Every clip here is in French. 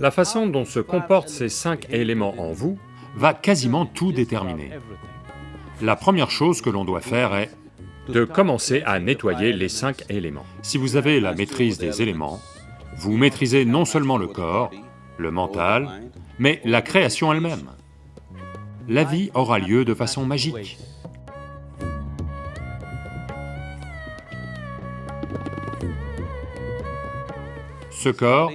La façon dont se comportent ces cinq éléments en vous va quasiment tout déterminer. La première chose que l'on doit faire est de commencer à nettoyer les cinq éléments. Si vous avez la maîtrise des éléments, vous maîtrisez non seulement le corps, le mental, mais la création elle-même. La vie aura lieu de façon magique. Ce corps,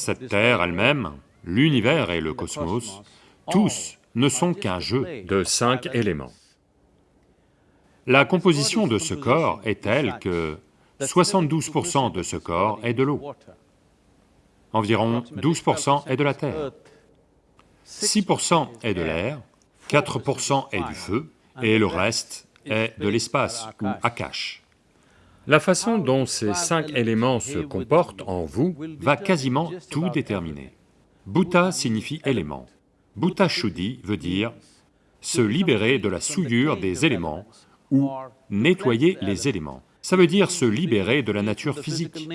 cette Terre elle-même, l'univers et le cosmos, tous ne sont qu'un jeu de cinq éléments. La composition de ce corps est telle que 72% de ce corps est de l'eau, environ 12% est de la terre, 6% est de l'air, 4% est du feu, et le reste est de l'espace ou Akash. La façon dont ces cinq éléments se comportent en vous va quasiment tout déterminer. Bhuta signifie élément. Bhuta Shuddhi veut dire se libérer de la souillure des éléments ou nettoyer les éléments. Ça veut dire se libérer de la nature physique.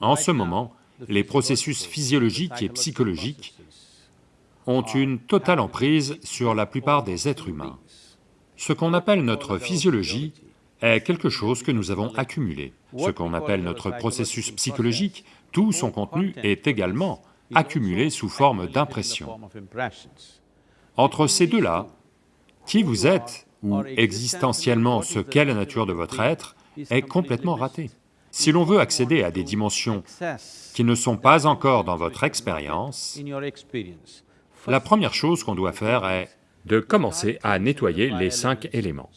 En ce moment, les processus physiologiques et psychologiques ont une totale emprise sur la plupart des êtres humains. Ce qu'on appelle notre physiologie est quelque chose que nous avons accumulé. Ce qu'on appelle notre processus psychologique, tout son contenu est également accumulé sous forme d'impressions. Entre ces deux-là, qui vous êtes, ou existentiellement ce qu'est la nature de votre être, est complètement raté. Si l'on veut accéder à des dimensions qui ne sont pas encore dans votre expérience, la première chose qu'on doit faire est de commencer à nettoyer les cinq éléments.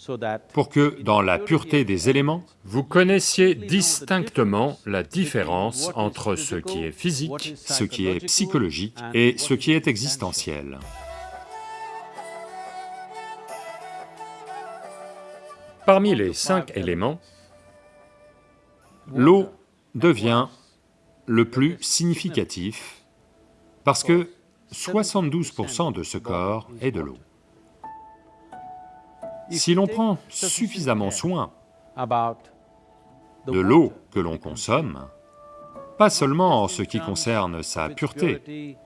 Pour que, dans la pureté des éléments, vous connaissiez distinctement la différence entre ce qui est physique, ce qui est psychologique et ce qui est existentiel. Parmi les cinq éléments, l'eau devient le plus significatif parce que 72% de ce corps est de l'eau. Si l'on prend suffisamment soin de l'eau que l'on consomme, pas seulement en ce qui concerne sa pureté,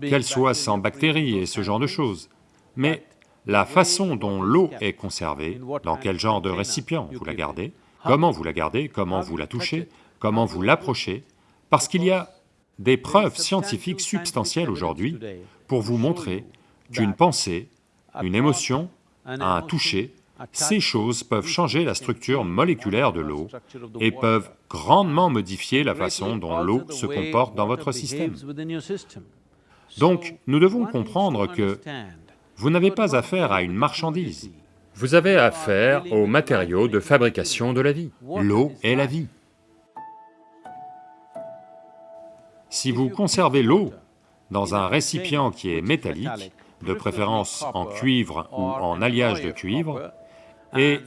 qu'elle soit sans bactéries et ce genre de choses, mais la façon dont l'eau est conservée, dans quel genre de récipient vous la gardez, comment vous la gardez, comment vous la touchez, comment vous l'approchez, parce qu'il y a des preuves scientifiques substantielles aujourd'hui pour vous montrer qu'une pensée, une émotion, un toucher, ces choses peuvent changer la structure moléculaire de l'eau et peuvent grandement modifier la façon dont l'eau se comporte dans votre système. Donc, nous devons comprendre que vous n'avez pas affaire à une marchandise. Vous avez affaire aux matériaux de fabrication de la vie. L'eau est la vie. Si vous conservez l'eau dans un récipient qui est métallique, de préférence en cuivre ou en alliage de cuivre, et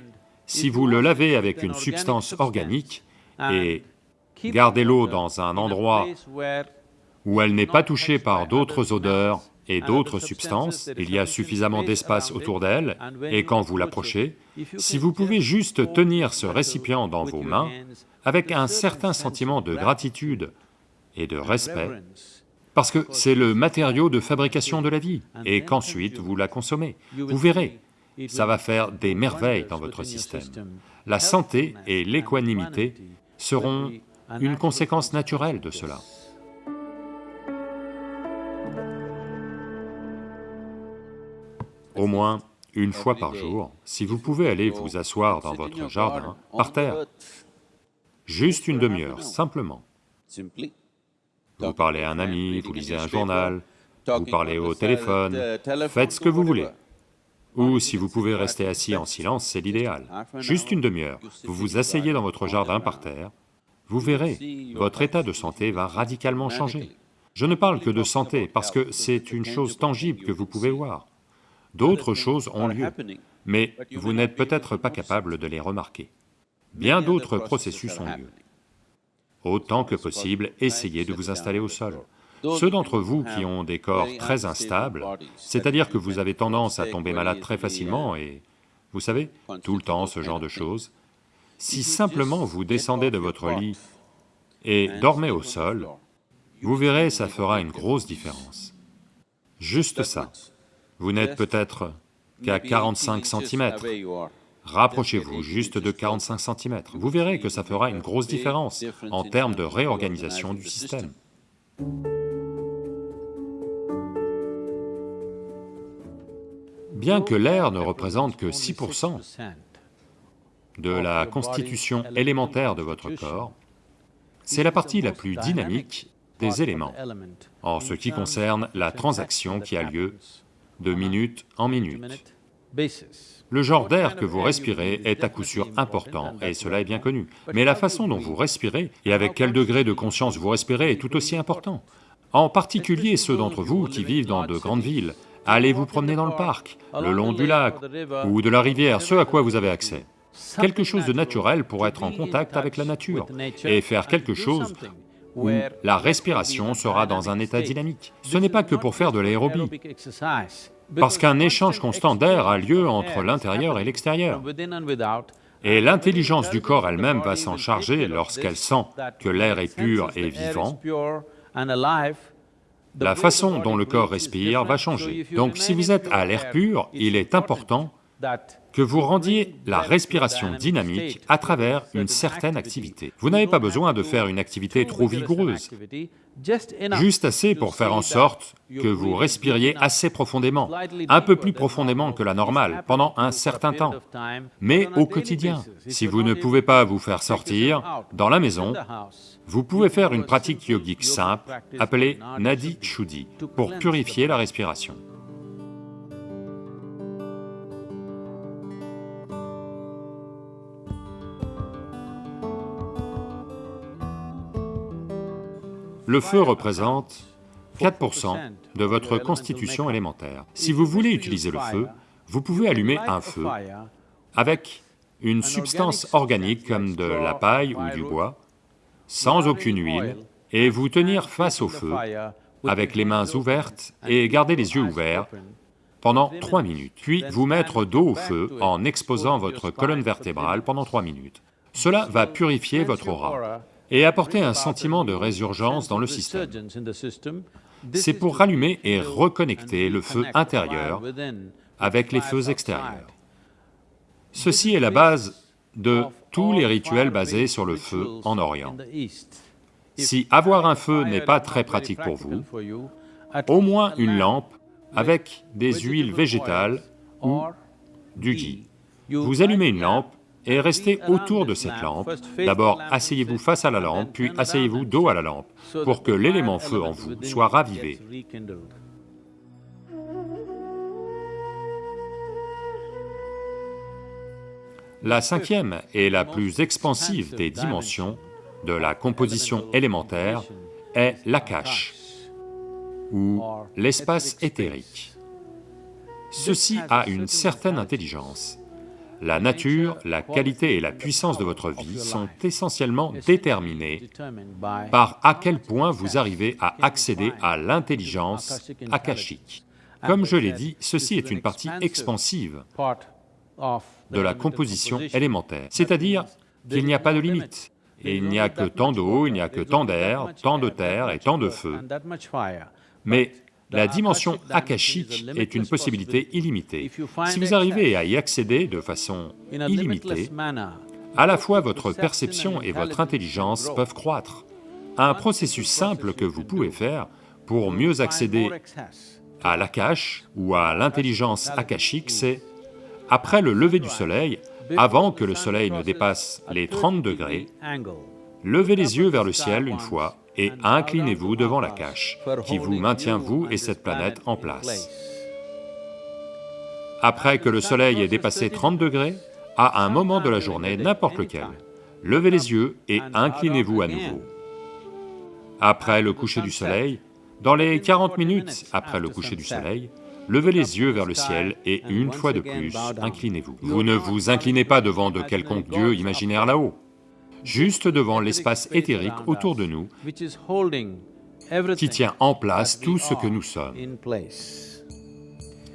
si vous le lavez avec une substance organique et gardez l'eau dans un endroit où elle n'est pas touchée par d'autres odeurs et d'autres substances, il y a suffisamment d'espace autour d'elle, et quand vous l'approchez, si vous pouvez juste tenir ce récipient dans vos mains, avec un certain sentiment de gratitude et de respect, parce que c'est le matériau de fabrication de la vie, et qu'ensuite vous la consommez. Vous verrez, ça va faire des merveilles dans votre système. La santé et l'équanimité seront une conséquence naturelle de cela. Au moins une fois par jour, si vous pouvez aller vous asseoir dans votre jardin, par terre, juste une demi-heure, simplement. Vous parlez à un ami, vous lisez un journal, vous parlez au téléphone, faites ce que vous voulez. Ou si vous pouvez rester assis en silence, c'est l'idéal. Juste une demi-heure, vous vous asseyez dans votre jardin par terre, vous verrez, votre état de santé va radicalement changer. Je ne parle que de santé parce que c'est une chose tangible que vous pouvez voir. D'autres choses ont lieu, mais vous n'êtes peut-être pas capable de les remarquer. Bien d'autres processus ont lieu. Autant que possible, essayez de vous installer au sol. Ceux d'entre vous qui ont des corps très instables, c'est-à-dire que vous avez tendance à tomber malade très facilement et, vous savez, tout le temps ce genre de choses, si simplement vous descendez de votre lit et dormez au sol, vous verrez, ça fera une grosse différence. Juste ça. Vous n'êtes peut-être qu'à 45 cm. Rapprochez-vous juste de 45 cm. Vous verrez que ça fera une grosse différence en termes de réorganisation du système. Bien que l'air ne représente que 6% de la constitution élémentaire de votre corps, c'est la partie la plus dynamique des éléments, en ce qui concerne la transaction qui a lieu de minute en minute. Le genre d'air que vous respirez est à coup sûr important, et cela est bien connu. Mais la façon dont vous respirez et avec quel degré de conscience vous respirez est tout aussi important. En particulier ceux d'entre vous qui vivent dans de grandes villes, allez vous promener dans le parc, le long du lac ou de la rivière, ce à quoi vous avez accès. Quelque chose de naturel pour être en contact avec la nature et faire quelque chose où la respiration sera dans un état dynamique. Ce n'est pas que pour faire de l'aérobie, parce qu'un échange constant d'air a lieu entre l'intérieur et l'extérieur. Et l'intelligence du corps elle-même va s'en charger lorsqu'elle sent que l'air est pur et vivant. La façon dont le corps respire va changer. Donc si vous êtes à l'air pur, il est important que vous rendiez la respiration dynamique à travers une certaine activité. Vous n'avez pas besoin de faire une activité trop vigoureuse, juste assez pour faire en sorte que vous respiriez assez profondément, un peu plus profondément que la normale, pendant un certain temps, mais au quotidien. Si vous ne pouvez pas vous faire sortir dans la maison, vous pouvez faire une pratique yogique simple appelée Nadi Shuddhi pour purifier la respiration. Le feu représente 4% de votre constitution élémentaire. Si vous voulez utiliser le feu, vous pouvez allumer un feu avec une substance organique comme de la paille ou du bois, sans aucune huile, et vous tenir face au feu avec les mains ouvertes et garder les yeux ouverts pendant trois minutes, puis vous mettre dos au feu en exposant votre colonne vertébrale pendant trois minutes. Cela va purifier votre aura et apporter un sentiment de résurgence dans le système. C'est pour rallumer et reconnecter le feu intérieur avec les feux extérieurs. Ceci est la base de tous les rituels basés sur le feu en Orient. Si avoir un feu n'est pas très pratique pour vous, au moins une lampe avec des huiles végétales ou du ghee. Vous allumez une lampe et restez autour de cette lampe. D'abord, asseyez-vous face à la lampe, puis asseyez-vous dos à la lampe, pour que l'élément feu en vous soit ravivé. La cinquième et la plus expansive des dimensions de la composition élémentaire est l'akash, ou l'espace éthérique. Ceci a une certaine intelligence. La nature, la qualité et la puissance de votre vie sont essentiellement déterminées par à quel point vous arrivez à accéder à l'intelligence akashique. Comme je l'ai dit, ceci est une partie expansive de la composition élémentaire, c'est-à-dire qu'il n'y a pas de limite. Il n'y a que tant d'eau, il n'y a que tant d'air, tant de terre et tant de feu. La dimension akashique est une possibilité illimitée. Si vous arrivez à y accéder de façon illimitée, à la fois votre perception et votre intelligence peuvent croître. Un processus simple que vous pouvez faire pour mieux accéder à l'akash ou à l'intelligence akashique, c'est, après le lever du soleil, avant que le soleil ne dépasse les 30 degrés, levez les yeux vers le ciel une fois et inclinez-vous devant la cache, qui vous maintient vous et cette planète en place. Après que le soleil ait dépassé 30 degrés, à un moment de la journée, n'importe lequel, levez les yeux et inclinez-vous à nouveau. Après le coucher du soleil, dans les 40 minutes après le coucher du soleil, levez les yeux vers le ciel et une fois de plus, inclinez-vous. Vous ne vous inclinez pas devant de quelconque dieu imaginaire là-haut, juste devant l'espace éthérique autour de nous qui tient en place tout ce que nous sommes.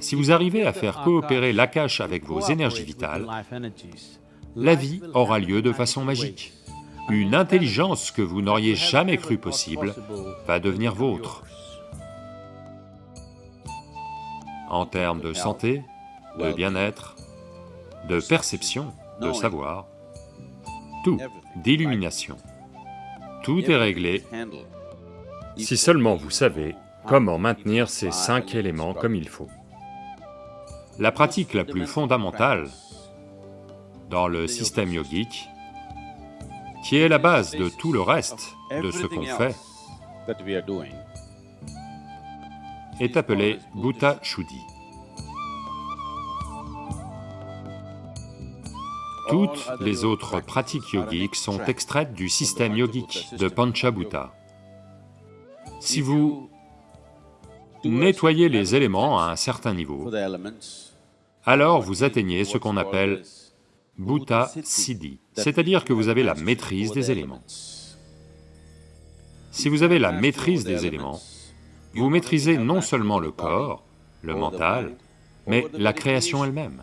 Si vous arrivez à faire coopérer l'Akash avec vos énergies vitales, la vie aura lieu de façon magique. une intelligence que vous n'auriez jamais cru possible va devenir vôtre. En termes de santé, de bien-être, de perception, de savoir, tout, d'illumination. Tout est réglé si seulement vous savez comment maintenir ces cinq éléments comme il faut. La pratique la plus fondamentale dans le système yogique, qui est la base de tout le reste de ce qu'on fait, est appelée Bhuta Shuddhi. Toutes les autres pratiques yogiques sont extraites du système yogique de Panchabhuta. Si vous nettoyez les éléments à un certain niveau, alors vous atteignez ce qu'on appelle Bhuta Siddhi, c'est-à-dire que vous avez la maîtrise des éléments. Si vous avez la maîtrise des éléments, vous maîtrisez non seulement le corps, le mental, mais la création elle-même.